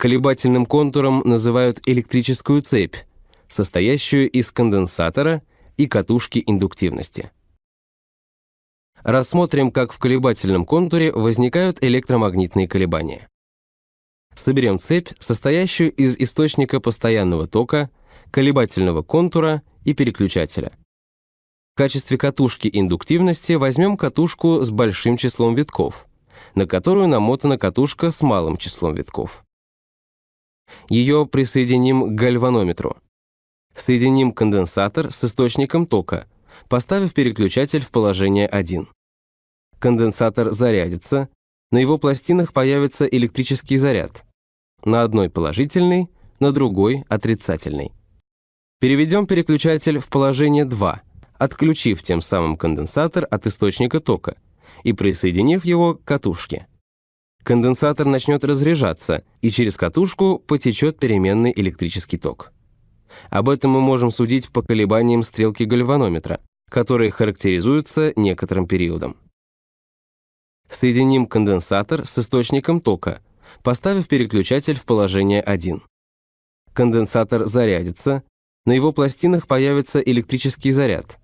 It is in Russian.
Колебательным контуром называют электрическую цепь, состоящую из конденсатора и катушки индуктивности. Рассмотрим, как в колебательном контуре возникают электромагнитные колебания. Соберем цепь, состоящую из источника постоянного тока, колебательного контура и переключателя. В качестве катушки индуктивности возьмем катушку с большим числом витков, на которую намотана катушка с малым числом витков. Ее присоединим к гальванометру. Соединим конденсатор с источником тока, поставив переключатель в положение 1. Конденсатор зарядится, на его пластинах появится электрический заряд. На одной положительный, на другой отрицательный. Переведем переключатель в положение 2, отключив тем самым конденсатор от источника тока и присоединив его к катушке. Конденсатор начнет разряжаться, и через катушку потечет переменный электрический ток. Об этом мы можем судить по колебаниям стрелки гальванометра, которые характеризуются некоторым периодом. Соединим конденсатор с источником тока, поставив переключатель в положение 1. Конденсатор зарядится, на его пластинах появится электрический заряд.